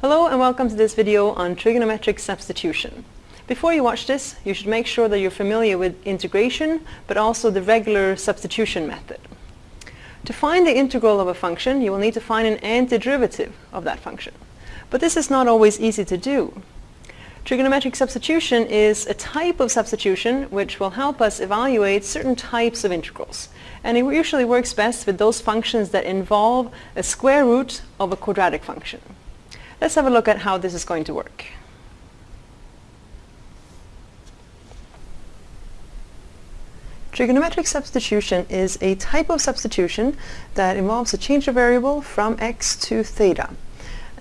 Hello and welcome to this video on trigonometric substitution. Before you watch this, you should make sure that you're familiar with integration, but also the regular substitution method. To find the integral of a function, you will need to find an antiderivative of that function. But this is not always easy to do. Trigonometric substitution is a type of substitution which will help us evaluate certain types of integrals. And it usually works best with those functions that involve a square root of a quadratic function. Let's have a look at how this is going to work. Trigonometric substitution is a type of substitution that involves a change of variable from x to theta.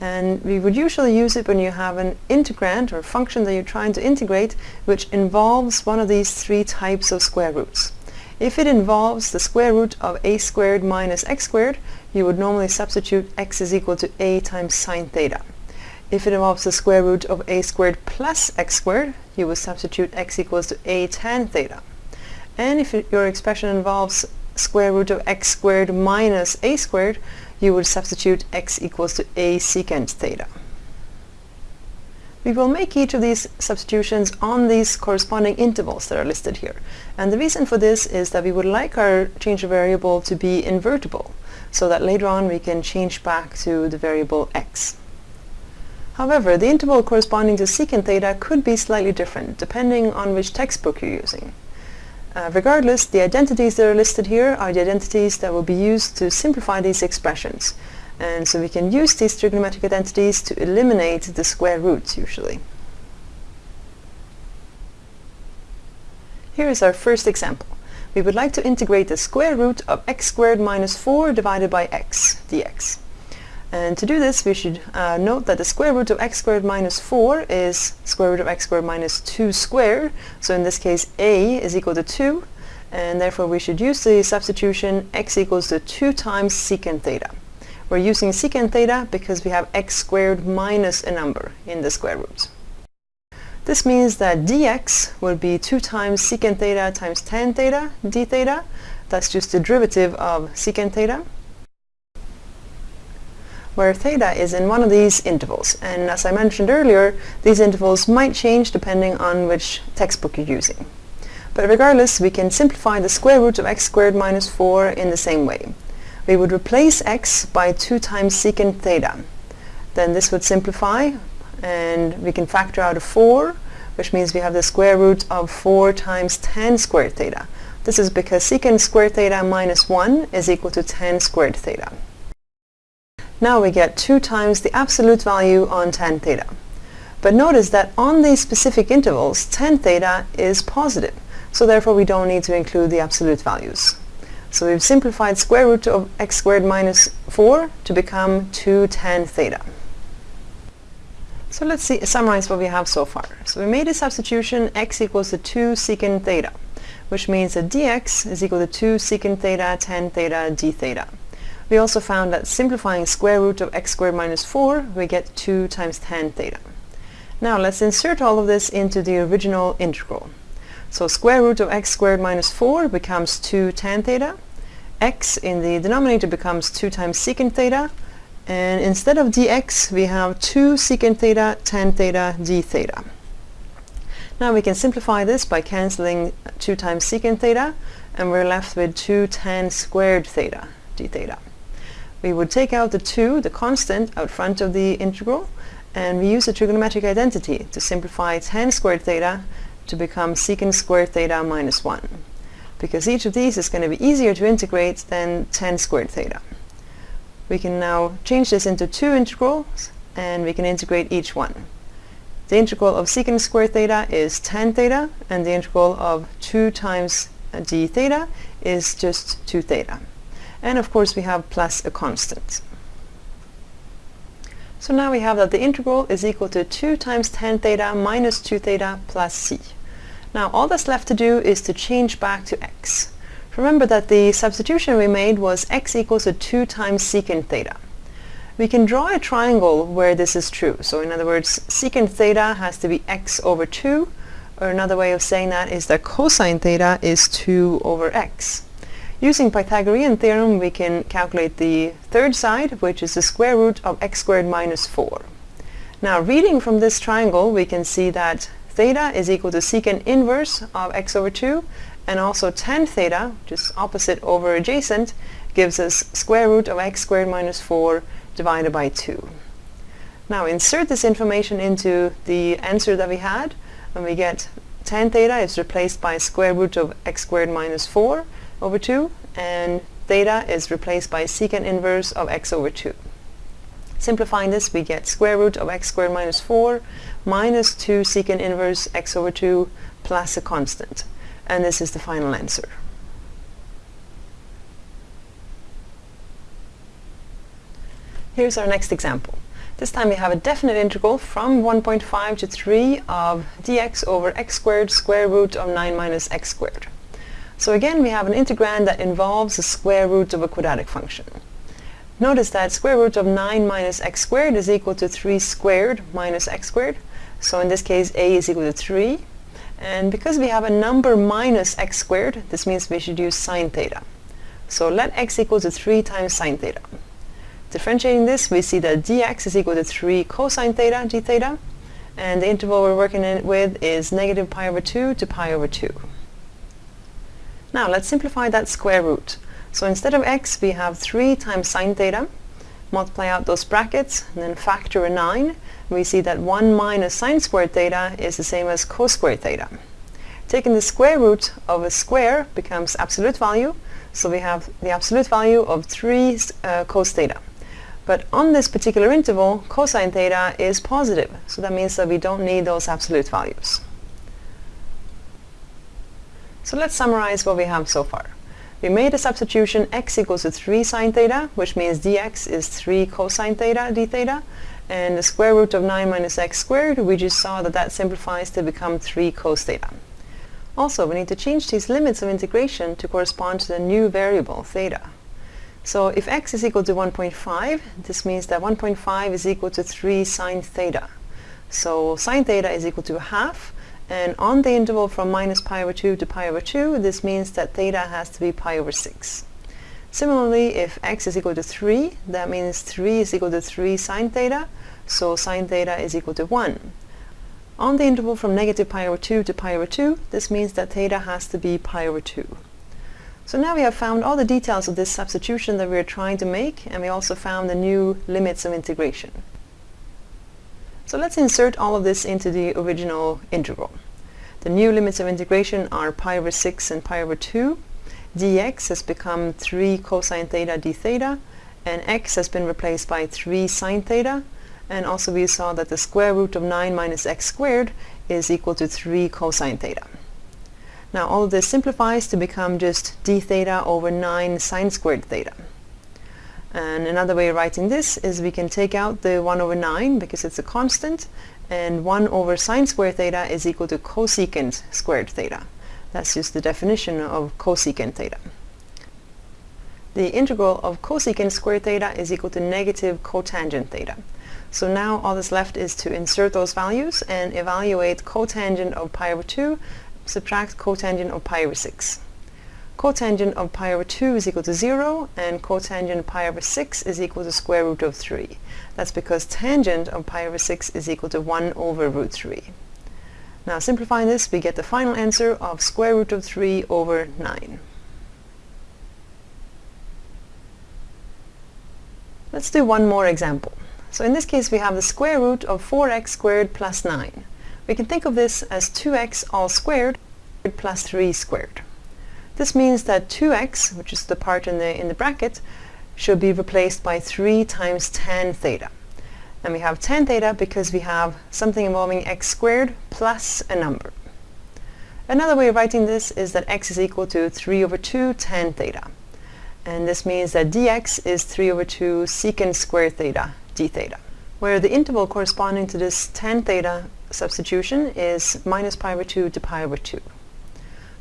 And we would usually use it when you have an integrand or function that you're trying to integrate which involves one of these three types of square roots. If it involves the square root of a squared minus x squared, you would normally substitute x is equal to a times sine theta. If it involves the square root of a squared plus x squared, you would substitute x equals to a tan theta. And if it, your expression involves square root of x squared minus a squared, you would substitute x equals to a secant theta. We will make each of these substitutions on these corresponding intervals that are listed here. And the reason for this is that we would like our change of variable to be invertible, so that later on we can change back to the variable x. However, the interval corresponding to secant theta could be slightly different, depending on which textbook you're using. Uh, regardless, the identities that are listed here are the identities that will be used to simplify these expressions. And so we can use these trigonometric identities to eliminate the square roots usually. Here is our first example. We would like to integrate the square root of x squared minus 4 divided by x dx. And to do this, we should uh, note that the square root of x squared minus 4 is square root of x squared minus 2 squared. So in this case, a is equal to 2. And therefore, we should use the substitution x equals to 2 times secant theta. We're using secant theta because we have x squared minus a number in the square root. This means that dx will be 2 times secant theta times tan theta d theta. That's just the derivative of secant theta where theta is in one of these intervals. And as I mentioned earlier, these intervals might change depending on which textbook you're using. But regardless, we can simplify the square root of x squared minus 4 in the same way we would replace x by 2 times secant theta. Then this would simplify and we can factor out a 4 which means we have the square root of 4 times tan squared theta. This is because secant squared theta minus 1 is equal to tan squared theta. Now we get 2 times the absolute value on tan theta. But notice that on these specific intervals, tan theta is positive, so therefore we don't need to include the absolute values. So we've simplified square root of x squared minus 4 to become 2 tan theta. So let's see, summarize what we have so far. So we made a substitution x equals to 2 secant theta, which means that dx is equal to 2 secant theta tan theta d theta. We also found that simplifying square root of x squared minus 4, we get 2 times tan theta. Now let's insert all of this into the original integral. So square root of x squared minus 4 becomes 2 tan theta. x in the denominator becomes 2 times secant theta. And instead of dx, we have 2 secant theta tan theta d theta. Now we can simplify this by cancelling 2 times secant theta, and we're left with 2 tan squared theta d theta. We would take out the 2, the constant, out front of the integral, and we use the trigonometric identity to simplify tan squared theta to become secant squared theta minus 1 because each of these is going to be easier to integrate than tan squared theta. We can now change this into two integrals and we can integrate each one. The integral of secant squared theta is tan theta and the integral of 2 times d theta is just 2 theta. And of course we have plus a constant. So now we have that the integral is equal to 2 times tan theta minus 2 theta plus c. Now all that's left to do is to change back to x. Remember that the substitution we made was x equals to 2 times secant theta. We can draw a triangle where this is true. So in other words, secant theta has to be x over 2, or another way of saying that is that cosine theta is 2 over x. Using Pythagorean theorem, we can calculate the third side, which is the square root of x squared minus 4. Now reading from this triangle we can see that theta is equal to secant inverse of x over 2 and also tan theta, which is opposite over adjacent, gives us square root of x squared minus 4 divided by 2. Now insert this information into the answer that we had and we get tan theta is replaced by square root of x squared minus 4 over 2 and theta is replaced by secant inverse of x over 2. Simplifying this, we get square root of x squared minus 4 minus 2 secant inverse x over 2 plus a constant. And this is the final answer. Here's our next example. This time we have a definite integral from 1.5 to 3 of dx over x squared square root of 9 minus x squared. So again we have an integrand that involves the square root of a quadratic function. Notice that square root of 9 minus x squared is equal to 3 squared minus x squared. So in this case a is equal to 3. And because we have a number minus x squared, this means we should use sine theta. So let x equal to 3 times sine theta. Differentiating this, we see that dx is equal to 3 cosine theta d theta. And the interval we're working with is negative pi over 2 to pi over 2. Now let's simplify that square root. So instead of x, we have 3 times sine theta. Multiply out those brackets, and then factor a 9. We see that 1 minus sine squared theta is the same as cos squared theta. Taking the square root of a square becomes absolute value. So we have the absolute value of 3 uh, cos theta. But on this particular interval, cosine theta is positive. So that means that we don't need those absolute values. So let's summarize what we have so far. We made a substitution x equals to 3 sine theta, which means dx is 3 cosine theta d theta, and the square root of 9 minus x squared, we just saw that that simplifies to become 3 cos theta. Also, we need to change these limits of integration to correspond to the new variable, theta. So if x is equal to 1.5, this means that 1.5 is equal to 3 sine theta. So sine theta is equal to half, and on the interval from minus pi over 2 to pi over 2, this means that theta has to be pi over 6. Similarly, if x is equal to 3, that means 3 is equal to 3 sine theta, so sine theta is equal to 1. On the interval from negative pi over 2 to pi over 2, this means that theta has to be pi over 2. So now we have found all the details of this substitution that we are trying to make, and we also found the new limits of integration. So let's insert all of this into the original integral. The new limits of integration are pi over 6 and pi over 2. dx has become 3 cosine theta d theta, and x has been replaced by 3 sine theta, and also we saw that the square root of 9 minus x squared is equal to 3 cosine theta. Now all of this simplifies to become just d theta over 9 sine squared theta. And another way of writing this is we can take out the 1 over 9 because it's a constant and 1 over sine squared theta is equal to cosecant squared theta. That's just the definition of cosecant theta. The integral of cosecant squared theta is equal to negative cotangent theta. So now all that's left is to insert those values and evaluate cotangent of pi over 2, subtract cotangent of pi over 6 cotangent of pi over 2 is equal to 0 and cotangent of pi over 6 is equal to square root of 3. That's because tangent of pi over 6 is equal to 1 over root 3. Now simplifying this, we get the final answer of square root of 3 over 9. Let's do one more example. So in this case we have the square root of 4x squared plus 9. We can think of this as 2x all squared plus 3 squared. This means that 2x, which is the part in the, in the bracket, should be replaced by 3 times tan theta. And we have tan theta because we have something involving x squared plus a number. Another way of writing this is that x is equal to 3 over 2 tan theta. And this means that dx is 3 over 2 secant squared theta d theta, where the interval corresponding to this tan theta substitution is minus pi over 2 to pi over 2.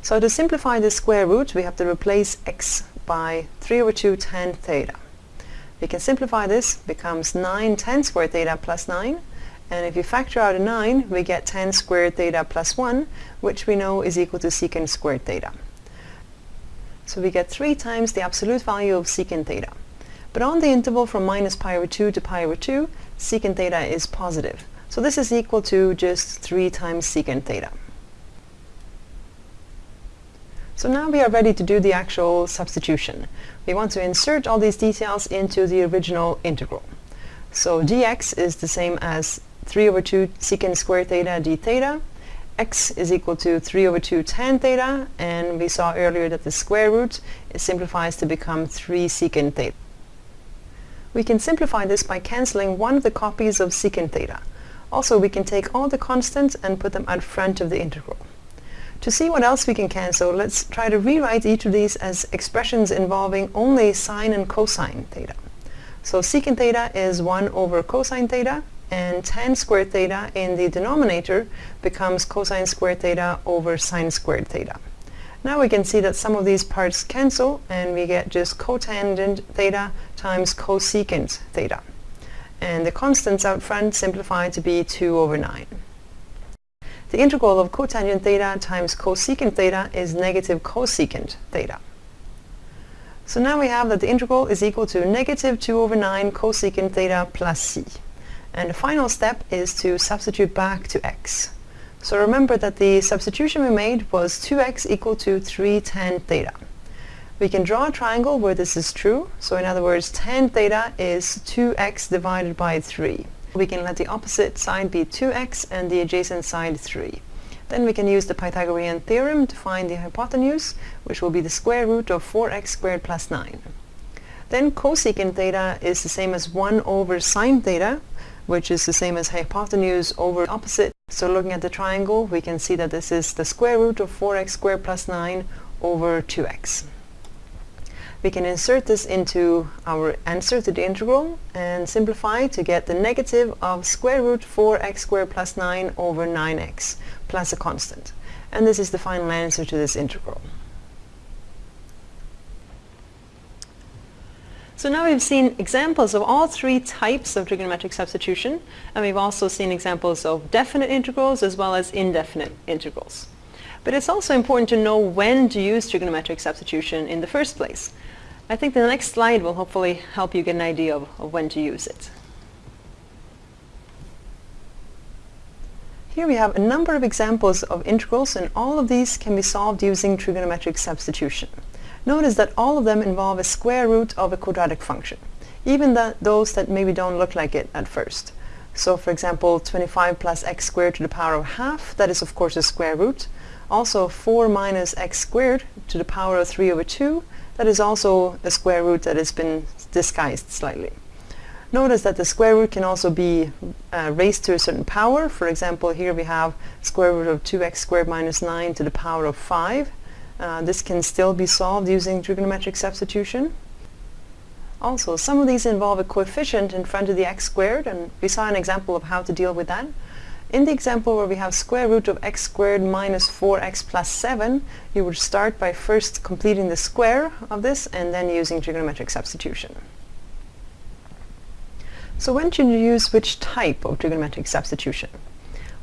So to simplify the square root, we have to replace x by 3 over 2 tan theta. We can simplify this, becomes 9 tan squared theta plus 9, and if you factor out a 9, we get tan squared theta plus 1, which we know is equal to secant squared theta. So we get 3 times the absolute value of secant theta. But on the interval from minus pi over 2 to pi over 2, secant theta is positive. So this is equal to just 3 times secant theta. So now we are ready to do the actual substitution. We want to insert all these details into the original integral. So dx is the same as 3 over 2 secant squared theta d theta. x is equal to 3 over 2 tan theta, and we saw earlier that the square root simplifies to become 3 secant theta. We can simplify this by cancelling one of the copies of secant theta. Also, we can take all the constants and put them at front of the integral. To see what else we can cancel, let's try to rewrite each of these as expressions involving only sine and cosine theta. So secant theta is 1 over cosine theta, and tan squared theta in the denominator becomes cosine squared theta over sine squared theta. Now we can see that some of these parts cancel, and we get just cotangent theta times cosecant theta. And the constants out front simplify to be 2 over 9. The integral of cotangent theta times cosecant theta is negative cosecant theta. So now we have that the integral is equal to negative 2 over 9 cosecant theta plus c. And the final step is to substitute back to x. So remember that the substitution we made was 2x equal to 3 tan theta. We can draw a triangle where this is true. So in other words, tan theta is 2x divided by 3 we can let the opposite side be 2x and the adjacent side 3. Then we can use the Pythagorean theorem to find the hypotenuse, which will be the square root of 4x squared plus 9. Then cosecant theta is the same as 1 over sine theta, which is the same as hypotenuse over opposite. So looking at the triangle, we can see that this is the square root of 4x squared plus 9 over 2x we can insert this into our answer to the integral and simplify to get the negative of square root 4x squared plus 9 over 9x plus a constant. And this is the final answer to this integral. So now we've seen examples of all three types of trigonometric substitution, and we've also seen examples of definite integrals as well as indefinite integrals. But it's also important to know when to use trigonometric substitution in the first place. I think the next slide will hopefully help you get an idea of, of when to use it. Here we have a number of examples of integrals and all of these can be solved using trigonometric substitution. Notice that all of them involve a square root of a quadratic function, even that those that maybe don't look like it at first. So for example, 25 plus x squared to the power of half, that is of course a square root. Also 4 minus x squared to the power of 3 over 2, that is also a square root that has been disguised slightly. Notice that the square root can also be uh, raised to a certain power. For example, here we have square root of 2x squared minus 9 to the power of 5. Uh, this can still be solved using trigonometric substitution. Also, some of these involve a coefficient in front of the x squared, and we saw an example of how to deal with that. In the example where we have square root of x squared minus 4x plus 7, you would start by first completing the square of this and then using trigonometric substitution. So when should you use which type of trigonometric substitution?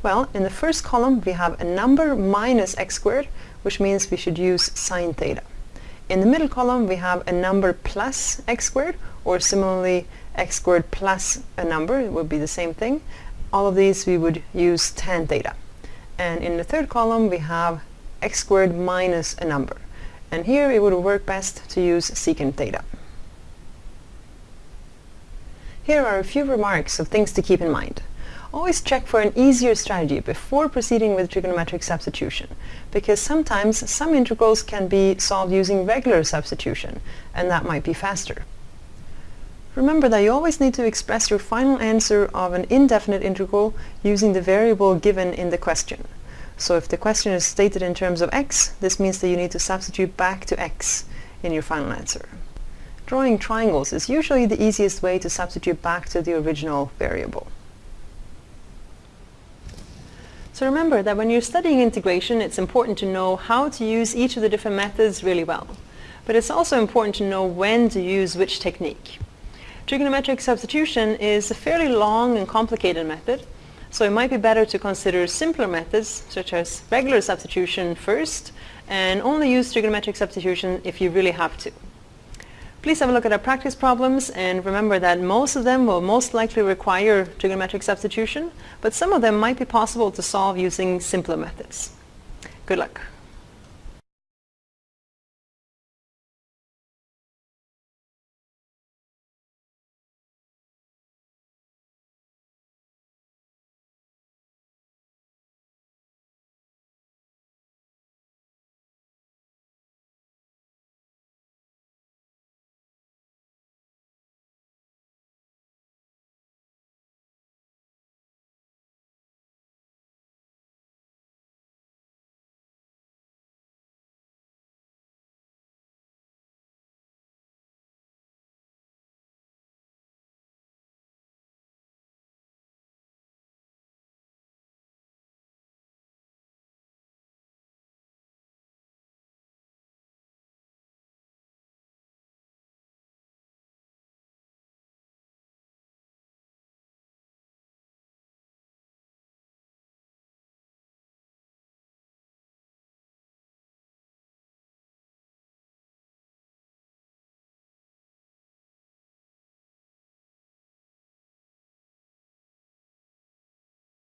Well, in the first column we have a number minus x squared, which means we should use sine theta. In the middle column we have a number plus x squared, or similarly x squared plus a number, it would be the same thing, all of these we would use tan theta. And in the third column we have x squared minus a number. And here it would work best to use secant theta. Here are a few remarks of things to keep in mind. Always check for an easier strategy before proceeding with trigonometric substitution, because sometimes some integrals can be solved using regular substitution, and that might be faster. Remember that you always need to express your final answer of an indefinite integral using the variable given in the question. So if the question is stated in terms of x, this means that you need to substitute back to x in your final answer. Drawing triangles is usually the easiest way to substitute back to the original variable. So remember that when you're studying integration, it's important to know how to use each of the different methods really well. But it's also important to know when to use which technique. Trigonometric substitution is a fairly long and complicated method, so it might be better to consider simpler methods, such as regular substitution first, and only use trigonometric substitution if you really have to. Please have a look at our practice problems and remember that most of them will most likely require trigonometric substitution, but some of them might be possible to solve using simpler methods. Good luck.